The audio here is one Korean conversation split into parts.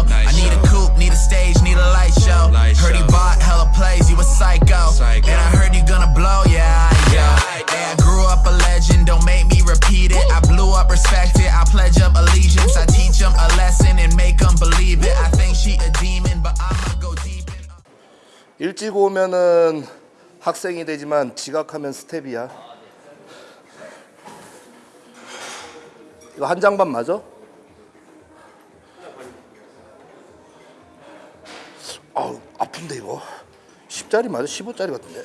show. Night I need a show. coupe, need a stage, need a light show. Light heard he show. bought hella plays, you a psycho. Psycho. And I heard you gonna blow, yeah, I go. Yeah, I Hey, I grew up a legend, don't make me repeat it. I blew up, respect it, I pledge up allegiance. I teach them a lesson and make them believe it. I think she a demon, but I'ma go deep in. 일찍 오면은 학생이 되지만 지각하면 스텝이야. 이거 한 장반 맞아? 아우 아픈데 이거 10짜리 맞아? 15짜리 같은데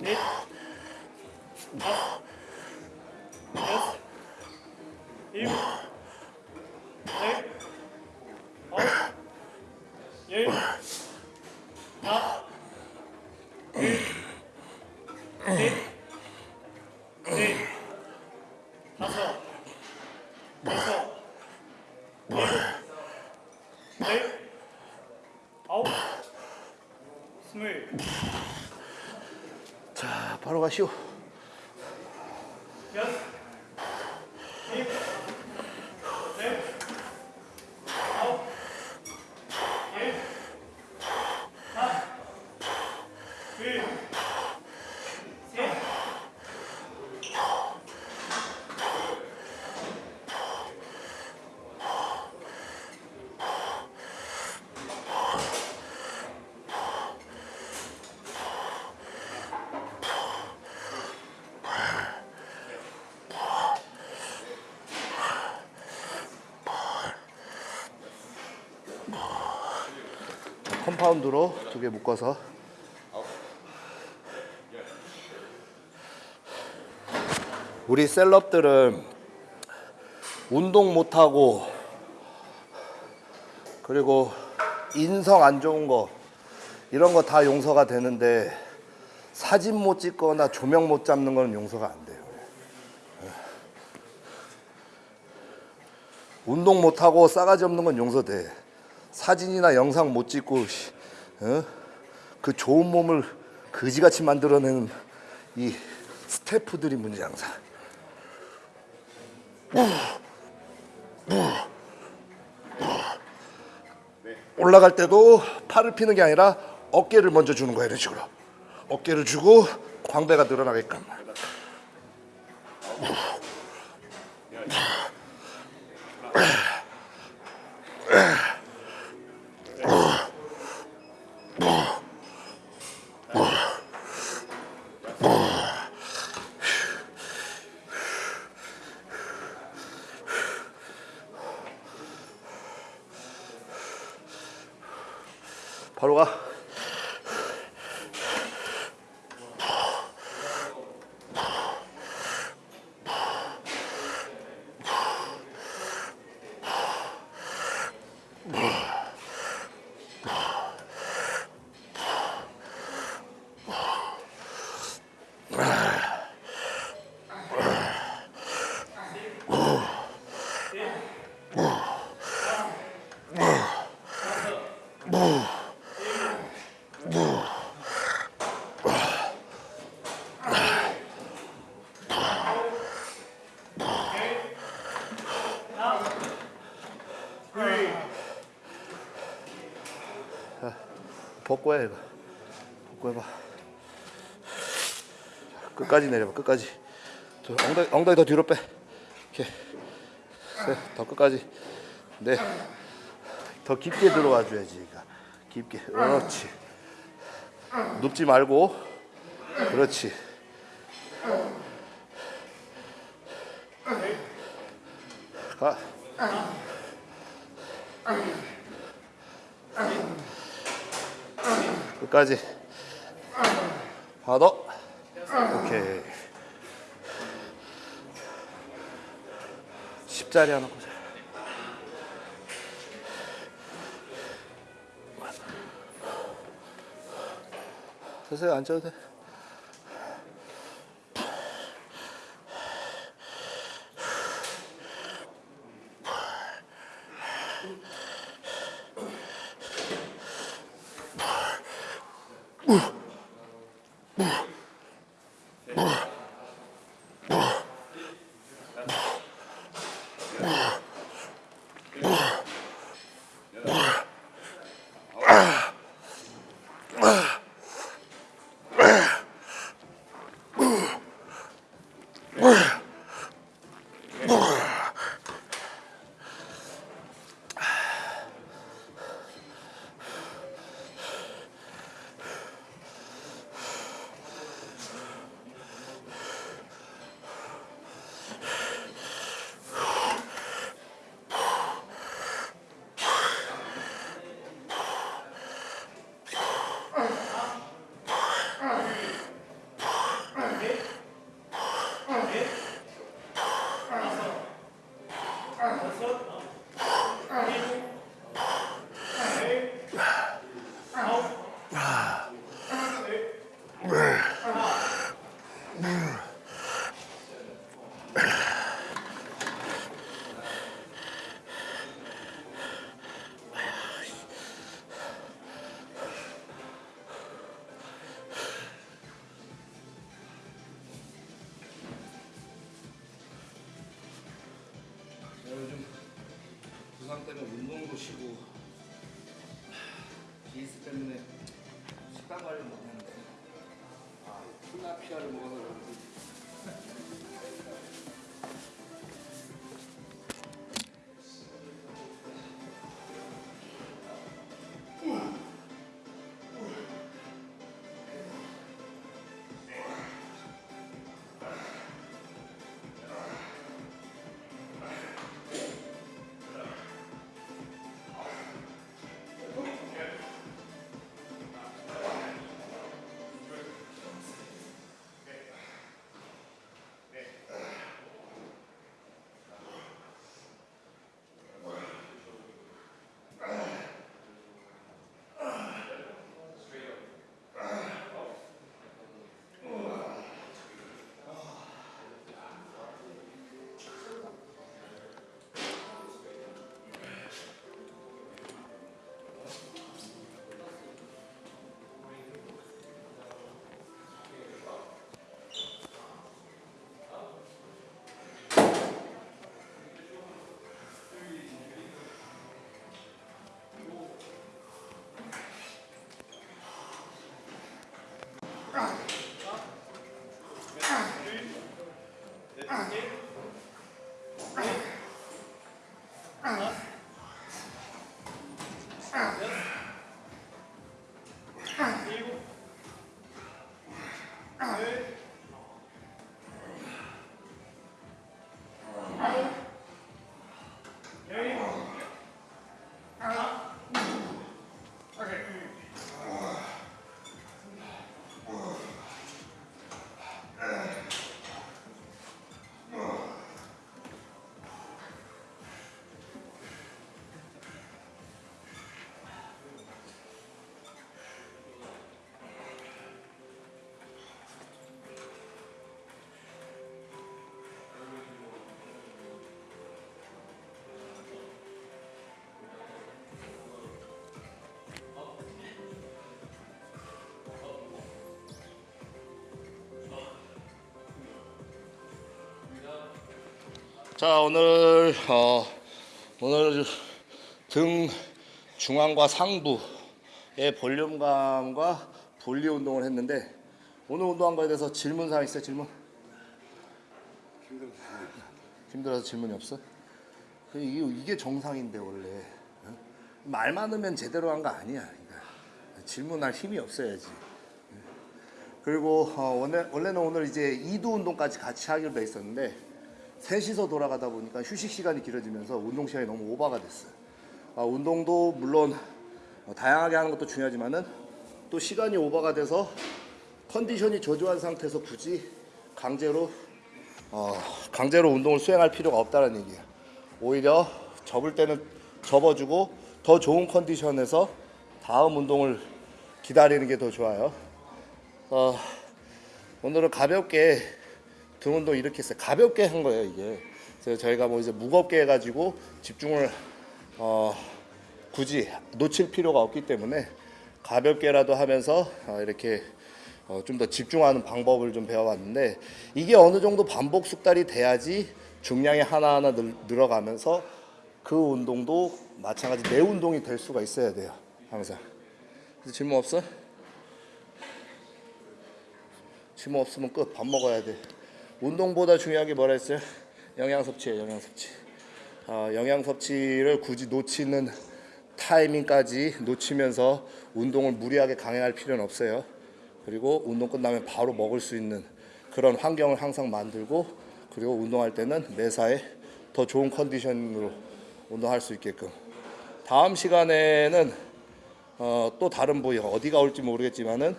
넷, 다섯, 여섯, 일곱, 넷, 아홉, 열, 하나, 둘, 셋, 넷, 다섯, 여섯, 일곱, 넷, 아홉, 스물. 자 바로 가시오 여 compound로 두 개 묶어서 우리 celeb들은 운동 못하고 그리고 인성 안 좋은 거 이런 거 다 용서가 되는데 사진 못 찍거나 조명 못 잡는 건 용서가 안 돼요. 운동 못하고 싸가지 없는 건 용서돼. 사진이나 영상 못 찍고 씨, 어? 그 좋은 몸을 그지같이 만들어내는 이 스태프들이 문제 항상. 올라갈 때도 팔을 피는 게 아니라 어깨를 먼저 주는 거야 이런 식으로. 어깨를 주고 광배가 늘어나게끔. 바로 가. 벗고 해 이거. 벗고 해봐. 끝까지 내려봐. 끝까지. 더 엉덩이, 엉덩이 더 뒤로 빼. 이렇게. 셋. 더 끝까지. 네. 더 깊게 들어와 줘야지. 깊게. 그렇지. 눕지 말고. 그렇지. 가. 끝까지. 하나. 오케이. 십자리 하나 보자. 서서히 앉아도 돼. 부상 쉬고. 기스 때문에 식단 관리 못했는데. 아 플라피아를 먹어서 time. 자 오늘 어, 오늘 등 중앙과 상부의 볼륨감과 분리 운동을 했는데 오늘 운동한 거에 대해서 질문 사항 있어요 질문? 힘들어서 질문이 없어? 그 이게, 정상인데 원래 어? 말 많으면 제대로 한 거 아니야 질문할 힘이 없어야지 그리고 어, 원래, 원래는 오늘 이제 2두 운동까지 같이 하기로 돼 있었는데 셋이서 돌아가다 보니까 휴식 시간이 길어지면서 운동 시간이 너무 오버가 됐어요. 아, 운동도 물론 어, 다양하게 하는 것도 중요하지만은 또 시간이 오버가 돼서 컨디션이 저조한 상태에서 굳이 강제로 어, 강제로 운동을 수행할 필요가 없다는 얘기예요. 오히려 접을 때는 접어주고 더 좋은 컨디션에서 다음 운동을 기다리는 게 더 좋아요. 어, 오늘은 가볍게 등 운동 이렇게 했어요. 가볍게 한 거예요 이게. 그래서 저희가 뭐 이제 무겁게 해가지고 집중을 어, 굳이 놓칠 필요가 없기 때문에 가볍게라도 하면서 어, 이렇게 어, 좀더 집중하는 방법을 좀 배워봤는데 이게 어느 정도 반복 숙달이 돼야지 중량이 하나하나 늘, 늘어가면서 그 운동도 마찬가지 내 운동이 될 수가 있어야 돼요 항상. 그래서 질문 없어? 질문 없으면 끝. 밥 먹어야 돼. 운동보다 중요한 게 뭐라 했어요? 영양 섭취예요. 영양 섭취. 어, 영양 섭취를 굳이 놓치는 타이밍까지 놓치면서 운동을 무리하게 강행할 필요는 없어요. 그리고 운동 끝나면 바로 먹을 수 있는 그런 환경을 항상 만들고 그리고 운동할 때는 매사에 더 좋은 컨디션으로 운동할 수 있게끔. 다음 시간에는 어, 또 다른 부위 어디가 올지 모르겠지만은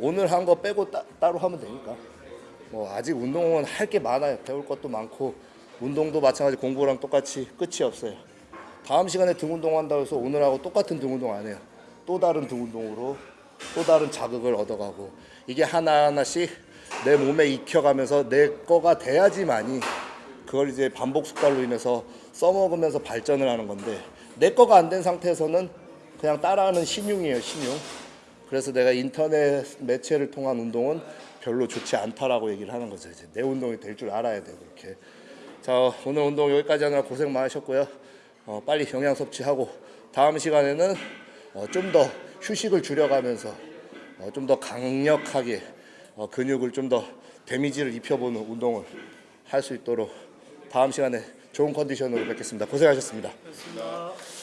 오늘 한 거 빼고 따, 따로 하면 되니까. 뭐 아직 운동은 할 게 많아요. 배울 것도 많고 운동도 마찬가지 공부랑 똑같이 끝이 없어요. 다음 시간에 등 운동한다고 해서 오늘하고 똑같은 등 운동 안 해요. 또 다른 등 운동으로 또 다른 자극을 얻어가고 이게 하나하나씩 내 몸에 익혀가면서 내 거가 돼야지만이 그걸 이제 반복 숙달로 인해서 써먹으면서 발전을 하는 건데 내 거가 안 된 상태에서는 그냥 따라하는 신용이에요 신용. 그래서 내가 인터넷 매체를 통한 운동은 별로 좋지 않다라고 얘기를 하는 거죠. 이제 내 운동이 될 줄 알아야 돼 그렇게. 자 오늘 운동 여기까지 하느라 고생 많으셨고요. 어, 빨리 영양 섭취하고 다음 시간에는 어, 좀 더 휴식을 줄여가면서 어, 좀 더 강력하게 어, 근육을 좀 더 데미지를 입혀보는 운동을 할 수 있도록 다음 시간에 좋은 컨디션으로 뵙겠습니다. 고생하셨습니다. 그렇습니다.